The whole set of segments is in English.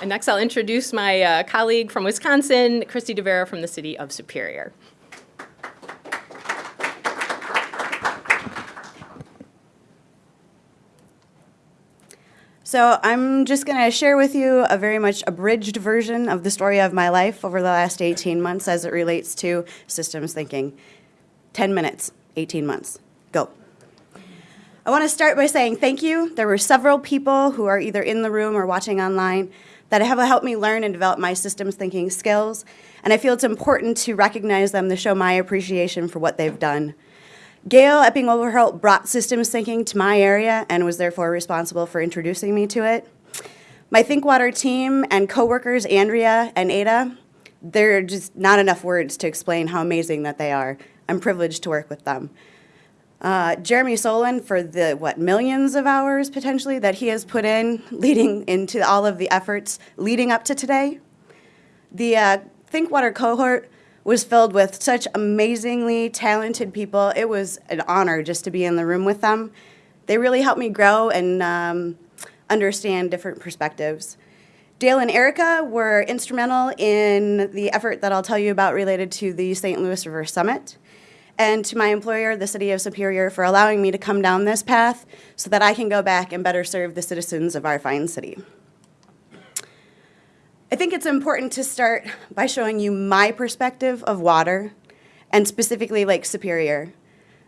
And next, I'll introduce my uh, colleague from Wisconsin, Christy DeVera from the city of Superior. So I'm just going to share with you a very much abridged version of the story of my life over the last 18 months as it relates to systems thinking. 10 minutes, 18 months. Go. I want to start by saying thank you. There were several people who are either in the room or watching online that have helped me learn and develop my systems thinking skills, and I feel it's important to recognize them to show my appreciation for what they've done. Gail Epping Overholt brought systems thinking to my area and was therefore responsible for introducing me to it. My ThinkWater team and coworkers, Andrea and Ada, there are just not enough words to explain how amazing that they are. I'm privileged to work with them. Uh, Jeremy Solin for the, what, millions of hours potentially that he has put in leading into all of the efforts leading up to today. The uh, ThinkWater cohort was filled with such amazingly talented people. It was an honor just to be in the room with them. They really helped me grow and um, understand different perspectives. Dale and Erica were instrumental in the effort that I'll tell you about related to the St. Louis River Summit and to my employer, the City of Superior, for allowing me to come down this path so that I can go back and better serve the citizens of our fine city. I think it's important to start by showing you my perspective of water, and specifically Lake Superior.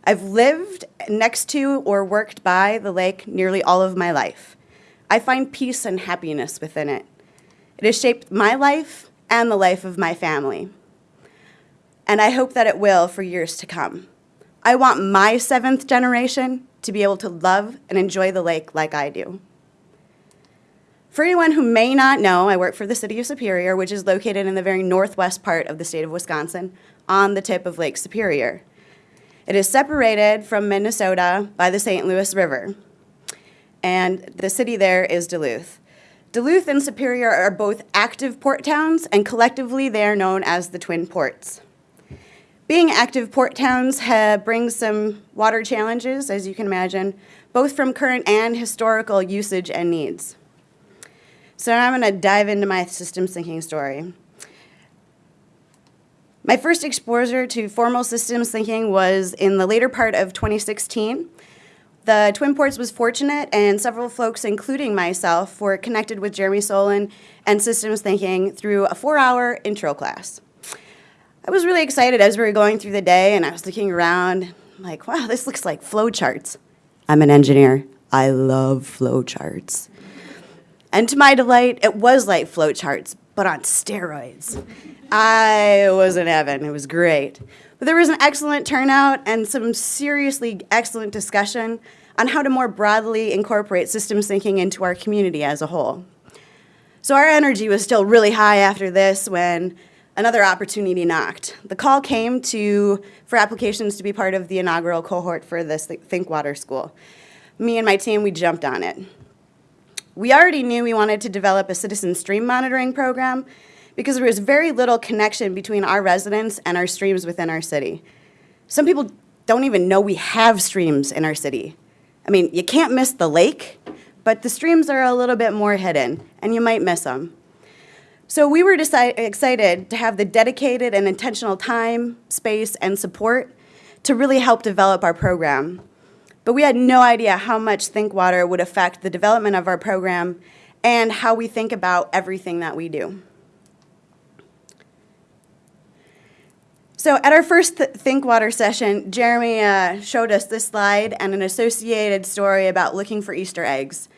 I've lived next to or worked by the lake nearly all of my life. I find peace and happiness within it. It has shaped my life and the life of my family. And I hope that it will for years to come. I want my seventh generation to be able to love and enjoy the lake like I do. For anyone who may not know, I work for the City of Superior, which is located in the very northwest part of the state of Wisconsin, on the tip of Lake Superior. It is separated from Minnesota by the St. Louis River, and the city there is Duluth. Duluth and Superior are both active port towns, and collectively they are known as the Twin Ports. Being active port towns brings some water challenges, as you can imagine, both from current and historical usage and needs. So now I'm going to dive into my systems thinking story. My first exposure to formal systems thinking was in the later part of 2016. The Twin Ports was fortunate, and several folks, including myself, were connected with Jeremy Solin and systems thinking through a four-hour intro class. I was really excited as we were going through the day, and I was looking around, like, wow, this looks like flowcharts. I'm an engineer. I love flowcharts. And to my delight, it was like flowcharts, but on steroids. I was in heaven. It was great. But there was an excellent turnout and some seriously excellent discussion on how to more broadly incorporate systems thinking into our community as a whole. So our energy was still really high after this when another opportunity knocked. The call came to, for applications to be part of the inaugural cohort for this ThinkWater School. Me and my team, we jumped on it. We already knew we wanted to develop a citizen stream monitoring program because there was very little connection between our residents and our streams within our city. Some people don't even know we have streams in our city. I mean, you can't miss the lake, but the streams are a little bit more hidden, and you might miss them. So we were excited to have the dedicated and intentional time, space, and support to really help develop our program but we had no idea how much ThinkWater would affect the development of our program and how we think about everything that we do. So at our first Th ThinkWater session, Jeremy uh, showed us this slide and an associated story about looking for Easter eggs.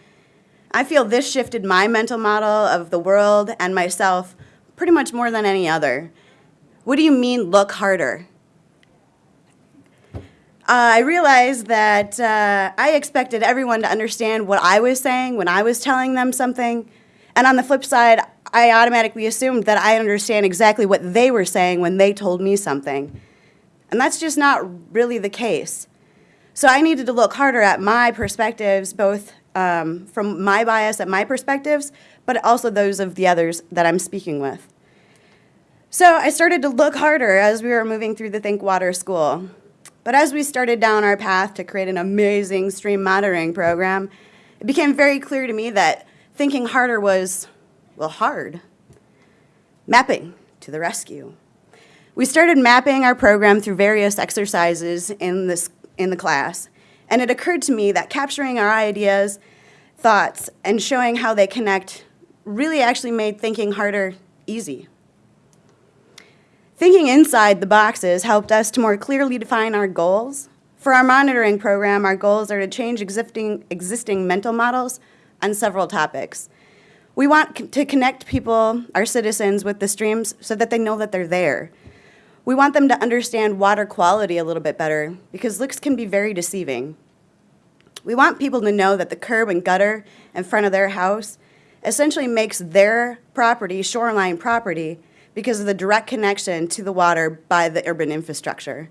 I feel this shifted my mental model of the world and myself pretty much more than any other. What do you mean look harder? Uh, I realized that uh, I expected everyone to understand what I was saying when I was telling them something. And on the flip side, I automatically assumed that I understand exactly what they were saying when they told me something. And that's just not really the case. So I needed to look harder at my perspectives, both um, from my bias and my perspectives, but also those of the others that I'm speaking with. So I started to look harder as we were moving through the Think Water School. But as we started down our path to create an amazing stream monitoring program, it became very clear to me that thinking harder was Well, hard. Mapping to the rescue. We started mapping our program through various exercises in this in the class, and it occurred to me that capturing our ideas, thoughts, and showing how they connect really actually made thinking harder easy. Thinking inside the boxes helped us to more clearly define our goals. For our monitoring program, our goals are to change existing, existing mental models on several topics. We want to connect people, our citizens, with the streams so that they know that they're there. We want them to understand water quality a little bit better because looks can be very deceiving. We want people to know that the curb and gutter in front of their house essentially makes their property shoreline property because of the direct connection to the water by the urban infrastructure.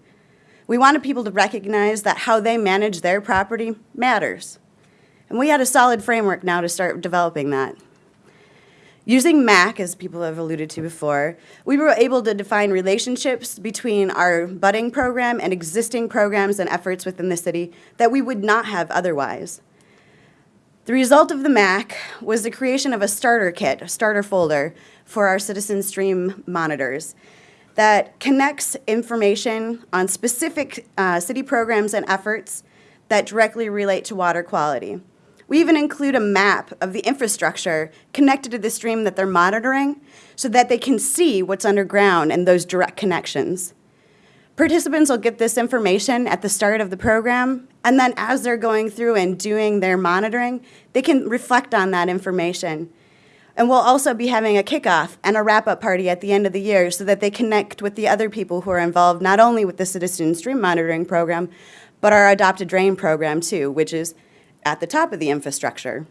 We wanted people to recognize that how they manage their property matters. And we had a solid framework now to start developing that. Using MAC, as people have alluded to before, we were able to define relationships between our budding program and existing programs and efforts within the city that we would not have otherwise. The result of the MAC was the creation of a starter kit, a starter folder, for our Citizen Stream monitors that connects information on specific uh, city programs and efforts that directly relate to water quality. We even include a map of the infrastructure connected to the stream that they're monitoring so that they can see what's underground and those direct connections. Participants will get this information at the start of the program, and then as they're going through and doing their monitoring, they can reflect on that information. And we'll also be having a kickoff and a wrap-up party at the end of the year so that they connect with the other people who are involved, not only with the Citizen Stream Monitoring Program, but our Adopted Drain Program too, which is at the top of the infrastructure.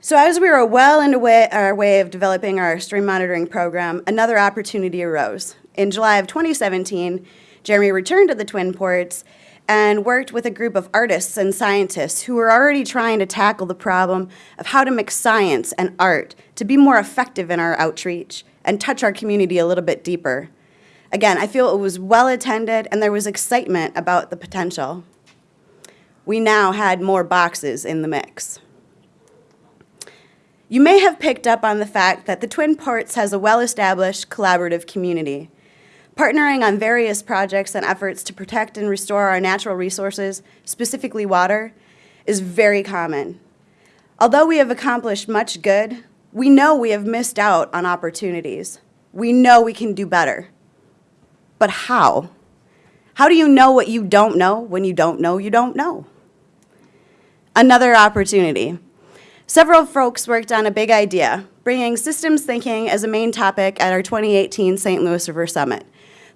So as we were well into way, our way of developing our stream monitoring program, another opportunity arose. In July of 2017, Jeremy returned to the Twin Ports and worked with a group of artists and scientists who were already trying to tackle the problem of how to mix science and art to be more effective in our outreach and touch our community a little bit deeper. Again, I feel it was well attended and there was excitement about the potential. We now had more boxes in the mix. You may have picked up on the fact that the Twin Ports has a well-established collaborative community. Partnering on various projects and efforts to protect and restore our natural resources, specifically water, is very common. Although we have accomplished much good, we know we have missed out on opportunities. We know we can do better. But how? How do you know what you don't know when you don't know you don't know? Another opportunity. Several folks worked on a big idea, bringing systems thinking as a main topic at our 2018 St. Louis River Summit.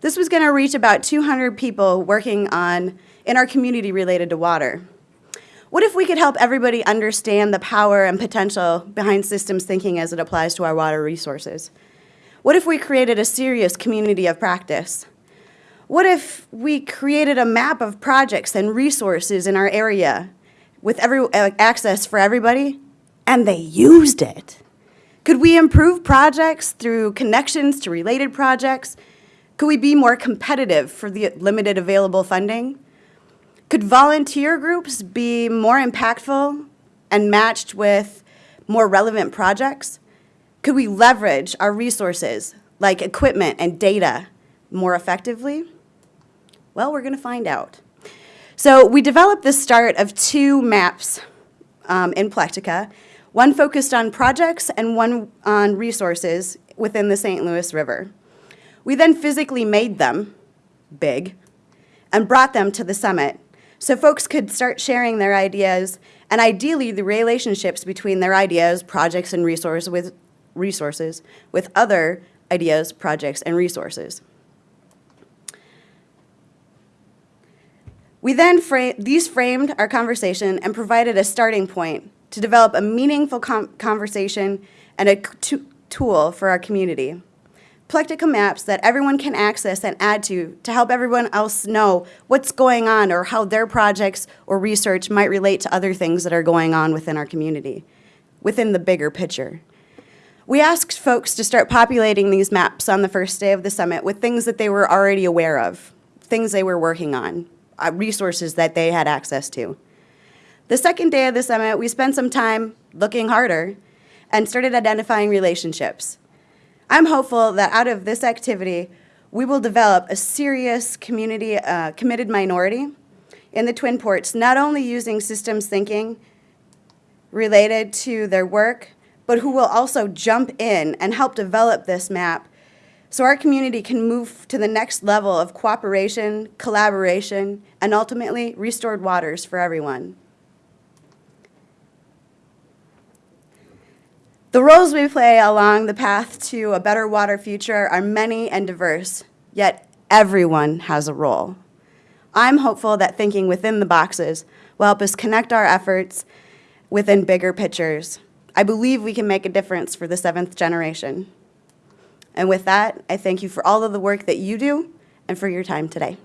This was going to reach about 200 people working on in our community related to water. What if we could help everybody understand the power and potential behind systems thinking as it applies to our water resources? What if we created a serious community of practice? What if we created a map of projects and resources in our area with every, uh, access for everybody and they used it? Could we improve projects through connections to related projects? Could we be more competitive for the limited available funding? Could volunteer groups be more impactful and matched with more relevant projects? Could we leverage our resources like equipment and data more effectively? Well, we're going to find out. So we developed the start of two maps um, in Plectica, one focused on projects and one on resources within the St. Louis River. We then physically made them big and brought them to the summit so folks could start sharing their ideas and ideally the relationships between their ideas, projects, and resource with, resources with other ideas, projects, and resources. We then fra these framed our conversation and provided a starting point to develop a meaningful conversation and a tool for our community. Plectica maps that everyone can access and add to to help everyone else know what's going on or how their projects or research might relate to other things that are going on within our community, within the bigger picture. We asked folks to start populating these maps on the first day of the summit with things that they were already aware of, things they were working on, resources that they had access to. The second day of the summit, we spent some time looking harder and started identifying relationships. I'm hopeful that out of this activity, we will develop a serious community uh, committed minority in the Twin Ports, not only using systems thinking related to their work, but who will also jump in and help develop this map so our community can move to the next level of cooperation, collaboration, and ultimately restored waters for everyone. The roles we play along the path to a better water future are many and diverse, yet everyone has a role. I'm hopeful that thinking within the boxes will help us connect our efforts within bigger pictures. I believe we can make a difference for the seventh generation. And with that, I thank you for all of the work that you do and for your time today.